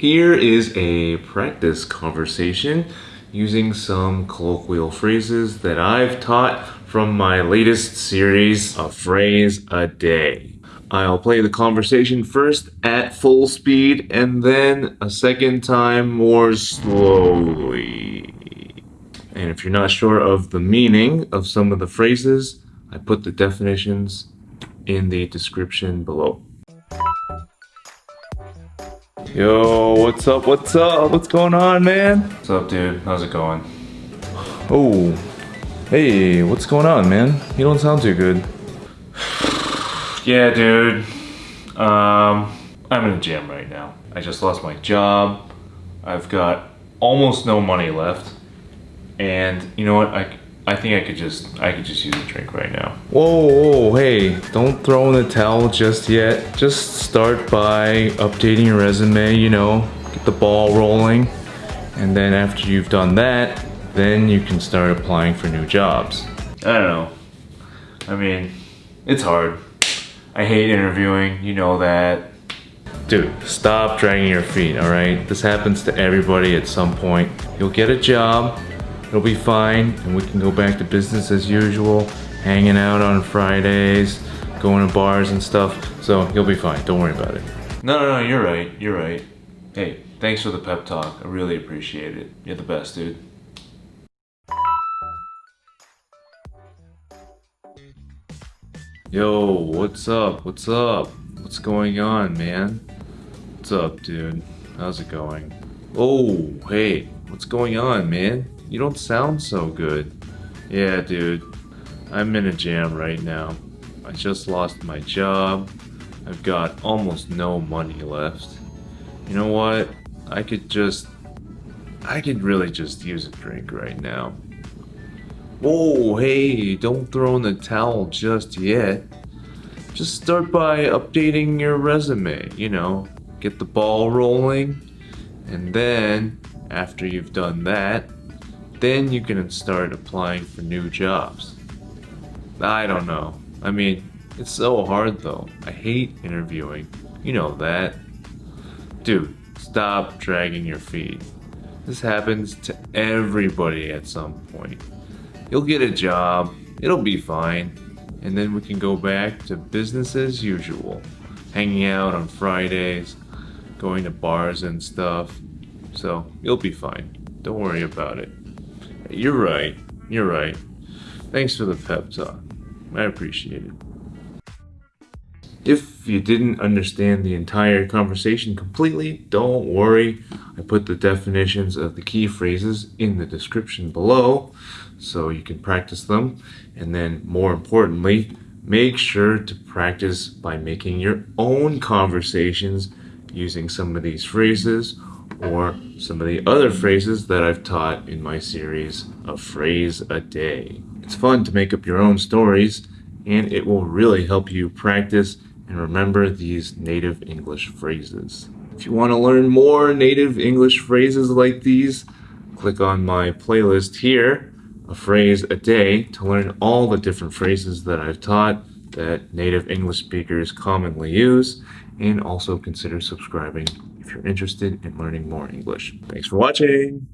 Here is a practice conversation using some colloquial phrases that I've taught from my latest series, A Phrase a Day. I'll play the conversation first at full speed and then a second time more slowly. And if you're not sure of the meaning of some of the phrases, I put the definitions in the description below. Yo, what's up? What's up? What's going on, man? What's up, dude? How's it going? Oh, hey, what's going on, man? You don't sound too good. yeah, dude. Um, I'm in a jam right now. I just lost my job. I've got almost no money left. And you know what? I, I think I could just I could just use a drink right now. Whoa, whoa, hey, don't throw in the towel just yet. Just start by updating your resume, you know, get the ball rolling. And then after you've done that, then you can start applying for new jobs. I don't know. I mean, it's hard. I hate interviewing, you know that. Dude, stop dragging your feet, alright? This happens to everybody at some point. You'll get a job, it'll be fine and we can go back to business as usual hanging out on Fridays going to bars and stuff so you'll be fine don't worry about it no no no you're right you're right hey thanks for the pep talk I really appreciate it you're the best dude Yo, what's up? What's up? What's going on, man? What's up, dude? How's it going? Oh, hey, what's going on, man? You don't sound so good. Yeah, dude. I'm in a jam right now. I just lost my job. I've got almost no money left. You know what? I could just... I could really just use a drink right now. Whoa, hey, don't throw in the towel just yet. Just start by updating your resume, you know, get the ball rolling, and then, after you've done that, then you can start applying for new jobs. I don't know. I mean, it's so hard though. I hate interviewing. You know that. Dude, stop dragging your feet. This happens to everybody at some point. You'll get a job, it'll be fine, and then we can go back to business as usual. Hanging out on Fridays, going to bars and stuff. So, you'll be fine. Don't worry about it. You're right. You're right. Thanks for the pep talk. I appreciate it. If you didn't understand the entire conversation completely, don't worry. I put the definitions of the key phrases in the description below so you can practice them. And then more importantly, make sure to practice by making your own conversations using some of these phrases or some of the other phrases that I've taught in my series, A Phrase a Day. It's fun to make up your own stories, and it will really help you practice and remember these native English phrases. If you want to learn more native English phrases like these, click on my playlist here, A Phrase a Day, to learn all the different phrases that I've taught that native English speakers commonly use, and also consider subscribing if you're interested in learning more English. Thanks for watching.